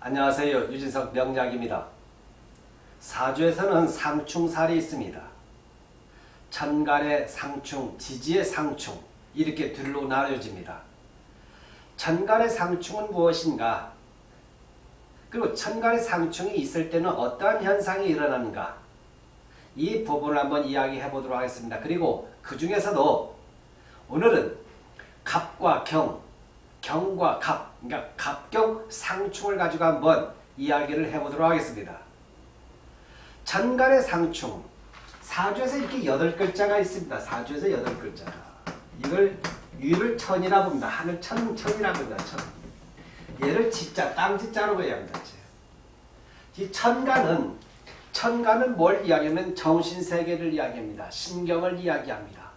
안녕하세요. 유진석 명약입니다 사주에서는 상충살이 있습니다. 천간의 상충, 지지의 상충 이렇게 둘로 나눠집니다. 천간의 상충은 무엇인가? 그리고 천간의 상충이 있을 때는 어떠한 현상이 일어나는가? 이 부분을 한번 이야기해 보도록 하겠습니다. 그리고 그 중에서도 오늘은 갑과 경, 경과 갑, 그러니까 갑경 상충을 가지고 한번 이야기를 해보도록 하겠습니다. 천간의 상충, 사주에서 이렇게 여덟 글자가 있습니다. 사주에서 여덟 글자가. 이걸 위를 천이라고 합니다. 하늘 천, 천이라고 합니다. 천. 얘를 지자, 땅 지자로 해야 합니다. 이 천간은, 천간은 뭘 이야기하면 정신세계를 이야기합니다. 신경을 이야기합니다.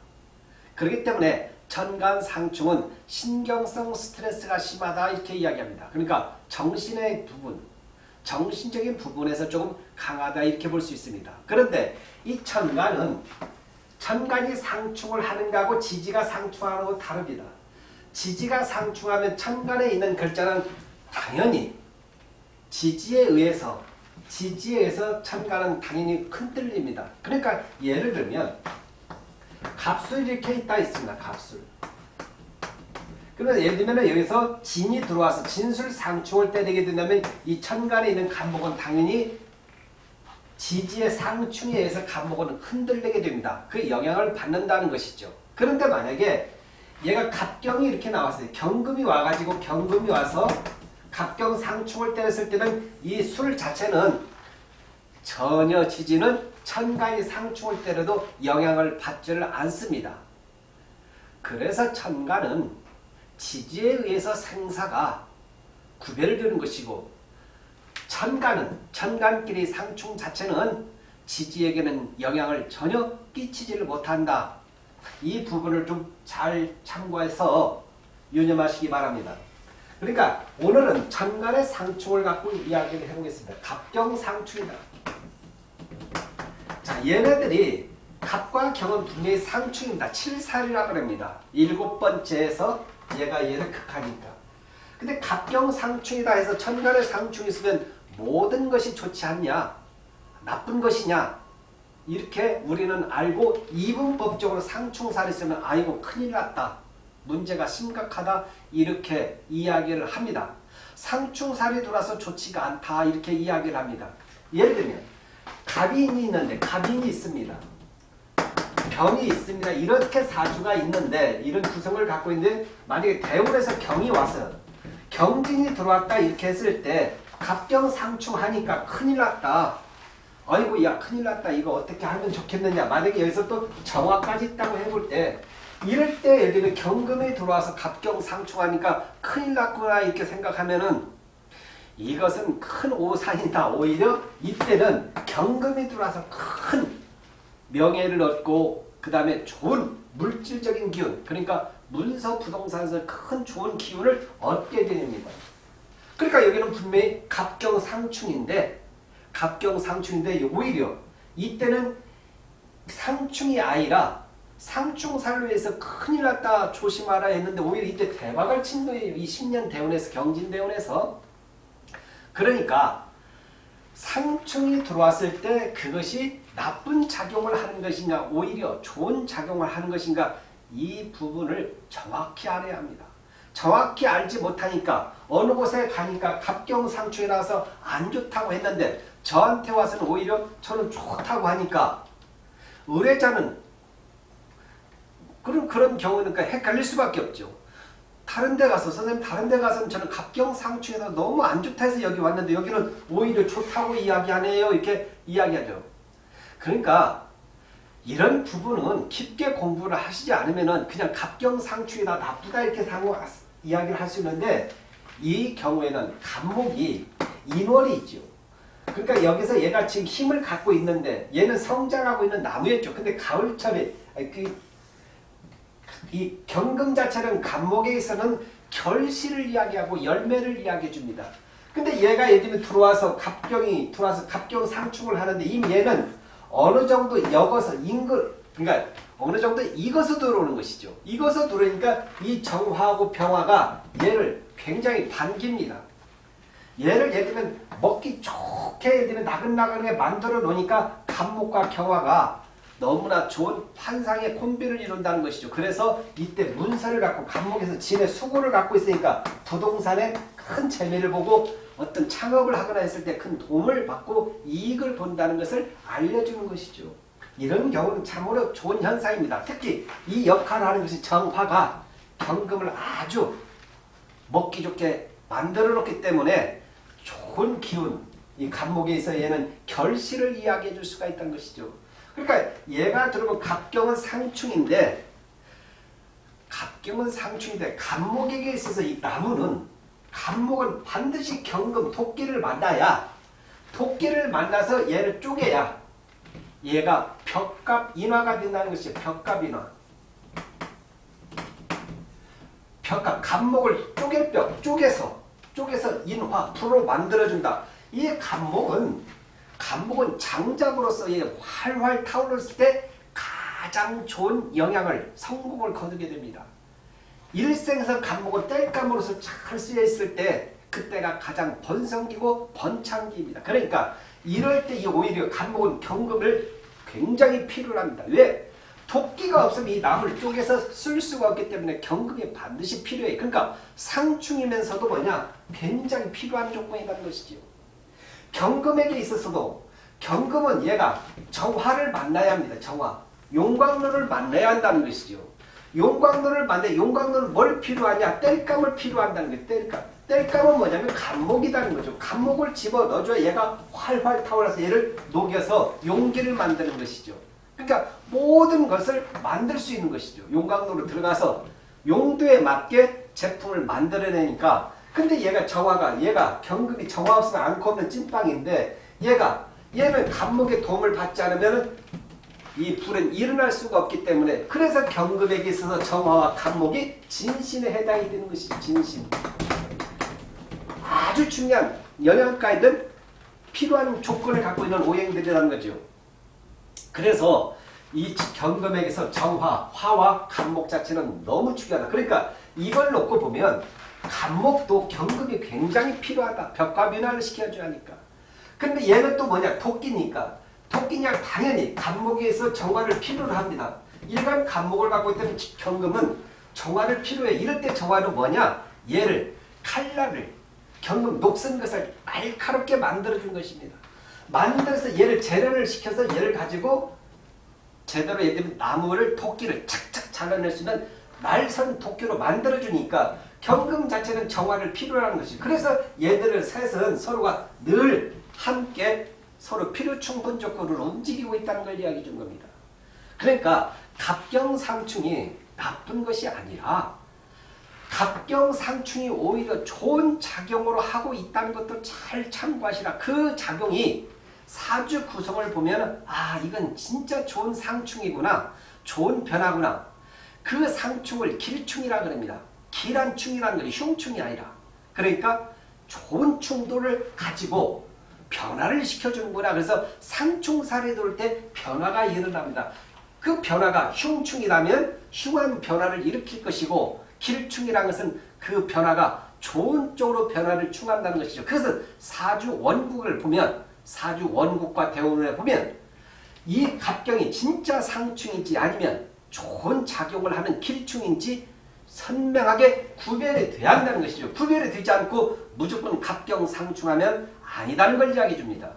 그렇기 때문에 천간 상충은 신경성 스트레스가 심하다 이렇게 이야기합니다. 그러니까 정신의 부분, 정신적인 부분에서 조금 강하다 이렇게 볼 수 있습니다. 그런데 이 천간은 천간이 상충을 하는 거하고 지지가 상충하는 거 다릅니다. 지지가 상충하면 천간에 있는 글자는 당연히 지지에 의해서 지지에 의해서 천간은 당연히 흔들립니다. 그러니까 예를 들면 값술 이렇게 있다 있습니다. 값술. 그러면 예를 들면 여기서 진이 들어와서 진술 상충을 때리게 된다면 이 천간에 있는 간목은 당연히 지지의 상충에 의해서 간목은 흔들리게 됩니다. 그 영향을 받는다는 것이죠. 그런데 만약에 얘가 갑경이 이렇게 나왔어요. 경금이 와가지고 경금이 와서 갑경 상충을 때렸을 때는 이 술 자체는 전혀 지지는 천간이 상충을 때려도 영향을 받지를 않습니다. 그래서 천간은 지지에 의해서 생사가 구별되는 것이고 천간은 천간끼리 상충 자체는 지지에게는 영향을 전혀 끼치지를 못한다. 이 부분을 좀 잘 참고해서 유념하시기 바랍니다. 그러니까 오늘은 천간의 상충을 갖고 이야기를 해보겠습니다. 갑경상충이다. 자, 얘네들이 갑과 경은 분명히 상충입니다. 7살이라고 합니다. 일곱 번째에서 얘가 얘를 극하니까. 근데 갑경 상충이다 해서 천간의 상충이 있으면 모든 것이 좋지 않냐? 나쁜 것이냐? 이렇게 우리는 알고 이분법적으로 상충살이 있으면 아이고 큰일 났다. 문제가 심각하다. 이렇게 이야기를 합니다. 상충살이 돌아서 좋지가 않다. 이렇게 이야기를 합니다. 예를 들면 갑인이 있는데 갑인이 있습니다. 병이 있습니다. 이렇게 사주가 있는데 이런 구성을 갖고 있는데 만약에 대운에서 경이 와서 경진이 들어왔다 이렇게 했을 때 갑경상충하니까 큰일 났다. 아이고 야 큰일 났다. 이거 어떻게 하면 좋겠느냐. 만약에 여기서 또 정화까지 있다고 해볼 때 이럴 때 예를 들면 경금이 들어와서 갑경상충하니까 큰일 났구나 이렇게 생각하면은 이것은 큰 오산이다. 오히려 이때는 경금이 들어와서 큰 명예를 얻고 그 다음에 좋은 물질적인 기운 그러니까 문서 부동산에서 큰 좋은 기운을 얻게 됩니다. 그러니까 여기는 분명히 갑경상충인데 갑경상충인데 오히려 이때는 상충이 아니라 상충살로 해서 큰일 났다 조심하라 했는데 오히려 이때 대박을 친 거예요. 이 10년 대운에서 경진대운에서 그러니까 상충이 들어왔을 때 그것이 나쁜 작용을 하는 것이냐 오히려 좋은 작용을 하는 것인가 이 부분을 정확히 알아야 합니다. 정확히 알지 못하니까 어느 곳에 가니까 갑경상충이 나와서 안 좋다고 했는데 저한테 와서는 오히려 저는 좋다고 하니까 의뢰자는 그런 그런 경우는 헷갈릴 수밖에 없죠. 다른 데 가서 선생님 다른 데 가서는 저는 갑경상충에서 너무 안 좋다 해서 여기 왔는데 여기는 오히려 좋다고 이야기하네요. 이렇게 이야기하죠. 그러니까 이런 부분은 깊게 공부를 하시지 않으면 그냥 갑경상충이다 나쁘다 이렇게 상호 이야기를 할 수 있는데 이 경우에는 간목이 인월이 있죠. 그러니까 여기서 얘가 지금 힘을 갖고 있는데 얘는 성장하고 있는 나무였죠. 근데 가을철에 그, 이 경금 자체는 간목에 있어는 결실을 이야기하고 열매를 이야기해 줍니다. 근데 얘가 예를 들면 들어와서 갑경이 들어와서 갑경 상충을 하는데 이미 얘는 어느 정도 역어서 인근 그러니까 어느 정도 익어서 들어오는 것이죠. 익어서 들어오니까 이 정화하고 병화가 얘를 굉장히 반깁니다. 얘를 예를 들면 먹기 좋게 예를 들면 나긋나긋하게 만들어 놓으니까 간목과 경화가 너무나 좋은 환상의 콤비를 이룬다는 것이죠. 그래서 이때 문서를 갖고 간목에서 진의 수고를 갖고 있으니까 부동산에 큰 재미를 보고 어떤 창업을 하거나 했을 때 큰 도움을 받고 이익을 본다는 것을 알려주는 것이죠. 이런 경우는 참으로 좋은 현상입니다. 특히 이 역할을 하는 것이 정화가 경금을 아주 먹기 좋게 만들어 놓기 때문에 좋은 기운, 이 있어 얘는 결실을 이야기해 줄 수가 있다는 것이죠. 그러니까 얘가 들어보 갑경은 상충인데 갑경은 상충인데 간목에게 있어서 이 나무는 간목은 반드시 경금 토끼를 만나야 토끼를 만나서 얘를 쪼개야 얘가 벽갑 인화가 된다는 것이죠. 벽갑 인화. 벽갑 간목을 쪼갤 벽 쪼개서 쪼개서 인화 풀로 만들어준다. 이 간목은 간목은 장작으로서 활활 타오르을 때 가장 좋은 영향을 성공을 거두게 됩니다. 일생에서 간목은 땔감으로서 잘 쓰여 있을 때 그때가 가장 번성기고 번창기입니다. 그러니까 이럴 때 오히려 간목은 경금을 굉장히 필요로 합니다. 왜? 도끼가 없으면 이 나무를 쪼개서 쓸 수가 없기 때문에 경금이 반드시 필요해. 그러니까 상충이면서도 뭐냐? 굉장히 필요한 조건이라는 것이지요. 경금에게 있어서도 경금은 얘가 정화를 만나야 합니다. 정화. 용광로를 만나야 한다는 것이죠. 용광로를 만나 용광로는 뭘 필요하냐? 땔감을 필요한다는 거예요. 땔감. 땔감은 뭐냐면 간목이라는 거죠. 간목을 집어 넣어줘야 얘가 활활 타올라서 얘를 녹여서 용기를 만드는 것이죠. 그러니까 모든 것을 만들 수 있는 것이죠. 용광로로 들어가서 용도에 맞게 제품을 만들어내니까 근데 얘가 정화가 얘가 경금이 정화 없으면 안고 없는 찐빵인데 얘가 얘는 간목의 도움을 받지 않으면 이 불은 일어날 수가 없기 때문에 그래서 경금에게 있어서 정화와 간목이 진신에 해당이 되는 것이죠. 진신. 아주 중요한 영양가이든 필요한 조건을 갖고 있는 오행들이라는 거죠. 그래서 이 경금에게서 정화, 화와 간목 자체는 너무 중요하다. 그러니까 이걸 놓고 보면 간목도 경금이 굉장히 필요하다. 벽과 변화를 시켜줘야 하니까. 근데 얘는 또 뭐냐? 토끼니까. 토끼냐 당연히 간목에서 정화를 필요로 합니다. 일반 간목을 갖고 있다면 경금은 정화를 필요해. 이럴 때 정화는 뭐냐? 얘를 칼날을 경금 녹슨 것을 날카롭게 만들어준 것입니다. 만들어서 얘를 재련을 시켜서 얘를 가지고 제대로 예를 들면 나무를 토끼를 착착 잘라낼 수 있는 날선 토끼로 만들어주니까 경금 자체는 정화를 필요로 하는 것이 그래서 얘들을 셋은 서로가 늘 함께 서로 필요 충분 조건으로 움직이고 있다는 걸 이야기해 준 겁니다. 그러니까 갑경상충이 나쁜 것이 아니라 갑경상충이 오히려 좋은 작용으로 하고 있다는 것도 잘 참고하시라. 그 작용이 사주 구성을 보면 아 이건 진짜 좋은 상충이구나. 좋은 변화구나. 그 상충을 길충이라 그럽니다. 길한 충이라는 것이 흉충이 아니라 그러니까 좋은 충도를 가지고 변화를 시켜주는구나. 그래서 상충살이 돌 때 변화가 일어납니다. 그 변화가 흉충이라면 흉한 변화를 일으킬 것이고 길충이라는 것은 그 변화가 좋은 쪽으로 변화를 충한다는 것이죠. 그래서 사주 원국을 보면 사주 원국과 대운을 보면 이 갑경이 진짜 상충인지 아니면 좋은 작용을 하는 길충인지 선명하게 구별이 돼야 한다는 것이죠. 구별이 되지 않고 무조건 갑경 상충하면 아니다는 걸 이야기해 줍니다.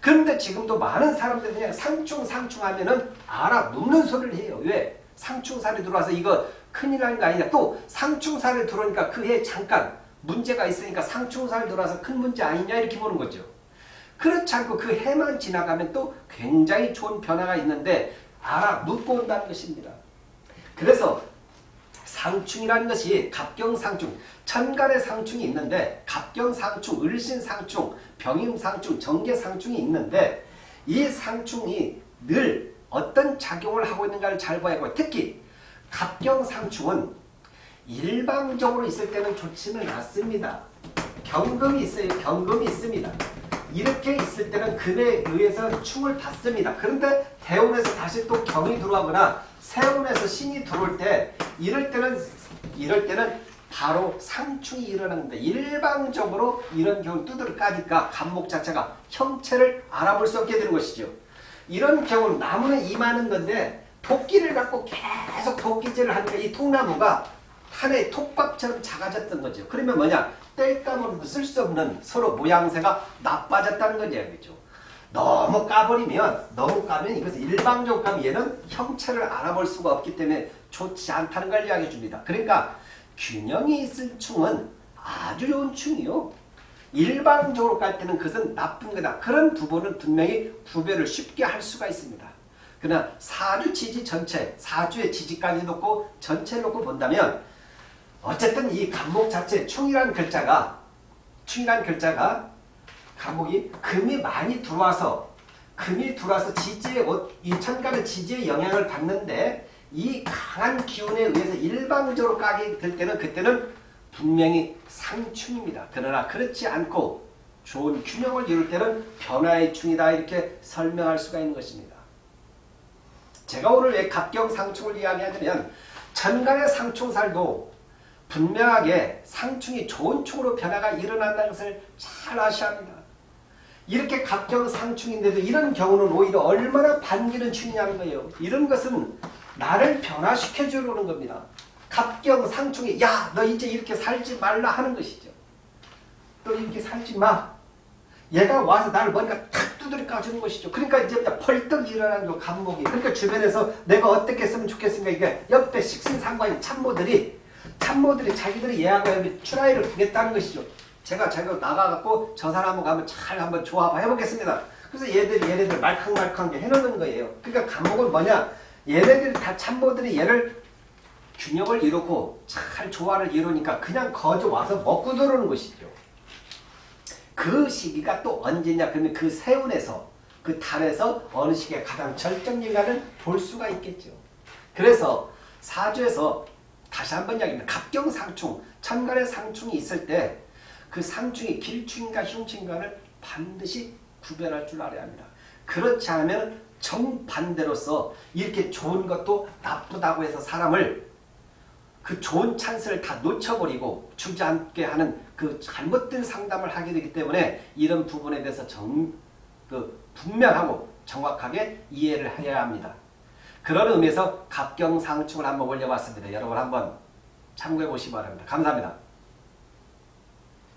그런데 지금도 많은 사람들이 그냥 상충 상충하면 은 알아 눕는 소리를 해요. 왜? 상충살이 들어와서 이거 큰일 나는 거 아니냐. 또 상충살이 들어오니까 그 해 잠깐 문제가 있으니까 상충살 들어와서 큰 문제 아니냐 이렇게 보는 거죠. 그렇지 않고 그 해만 지나가면 또 굉장히 좋은 변화가 있는데 알아 눕고 온다는 것입니다. 그래서 상충이라는 것이 갑경상충, 천간의 상충이 있는데 갑경상충, 을신상충, 병임상충, 정계상충이 있는데 이 상충이 늘 어떤 작용을 하고 있는가를 잘 봐야 하고 특히 갑경상충은 일방적으로 있을 때는 좋지는 않습니다. 경금이 있어요. 경금이 있습니다. 이렇게 있을 때는 금에 의해서 충을 받습니다. 그런데 대운에서 다시 또 경이 들어가거나 세운에서 신이 들어올 때 이럴 때는 이럴 때는 바로 상충이 일어납니다. 일방적으로 이런 경우 두드러 까니까 감목 자체가 형체를 알아볼 수 없게 되는 것이죠. 이런 경우는 나무는 임하는 건데 도끼를 갖고 계속 도끼질을 하니까 이 통나무가 하나의 톱밥처럼 작아졌던 거죠. 그러면 뭐냐? 뗄감으로도 쓸수 없는 서로 모양새가 나빠졌다는 거죠. 그죠? 너무 까버리면 너무 까면 이것은 일방적으로 까면 얘는 형체를 알아볼 수가 없기 때문에 좋지 않다는 걸 이야기해 줍니다. 그러니까 균형이 있을 충은 아주 좋은 충이요. 일방적으로 깔 때는 그것은 나쁜 거다. 그런 부분은 분명히 구별을 쉽게 할 수가 있습니다. 그러나 사주 지지 전체, 사주의 지지까지 놓고 전체를 놓고 본다면 어쨌든 이 간목 자체 충이라는 글자가 충이라는 글자가 간목이 금이 많이 들어와서 금이 들어와서 지지의 이 천간의 지지의 영향을 받는데 이 강한 기운에 의해서 일방적으로 까게 될 때는 그때는 분명히 상충입니다. 그러나 그렇지 않고 좋은 균형을 이룰 때는 변화의 충이다 이렇게 설명할 수가 있는 것입니다. 제가 오늘 왜 갑경 상충을 이야기하냐면 천간의 상충살도 분명하게 상충이 좋은 충으로 변화가 일어난다는 것을 잘 아셔야 합니다. 이렇게 갑경상충인데도 이런 경우는 오히려 얼마나 반기는 충이냐는 거예요. 이런 것은 나를 변화시켜 주려는 겁니다. 갑경 상충이 야 너 이제 이렇게 살지 말라 하는 것이죠. 또 이렇게 살지 마. 얘가 와서 나를 뭔가 탁 두드려 까주는 것이죠. 그러니까 이제 벌떡 일어나는 거 감목이. 그러니까 주변에서 내가 어떻게 했으면 좋겠습니까? 이게 옆에 식신상관인 참모들이 참모들이 자기들이 예약을 출하회를 두겠다는 것이죠. 제가 제가 나가갖고 저 사람하고 가면 잘 한번 조합 해보겠습니다. 그래서 얘들이 얘네들 말캉말캉하게 해놓는 거예요. 그러니까 감목은 뭐냐? 얘네들이 다 참모들이 얘를 균형을 이루고 잘 조화를 이루니까 그냥 거저 와서 먹고 들어오는 것이죠. 그 시기가 또 언제냐 그러면 그 세운에서 그 달에서 어느 시기가 가장 절정일간을 볼 수가 있겠죠. 그래서 사주에서 다시 한 번 이야기합니다. 갑경상충, 천간의 상충이 있을 때 그 상충이 길충인가 흉충인가를 반드시 구별할 줄 알아야 합니다. 그렇지 않으면 정반대로서 이렇게 좋은 것도 나쁘다고 해서 사람을 그 좋은 찬스를 다 놓쳐버리고 주지 않게 하는 그 잘못된 상담을 하게 되기 때문에 이런 부분에 대해서 정, 그 분명하고 정확하게 이해를 해야 합니다. 그런 의미에서 갑경상충을 한번 올려봤습니다. 여러분 한번 참고해 보시기 바랍니다. 감사합니다.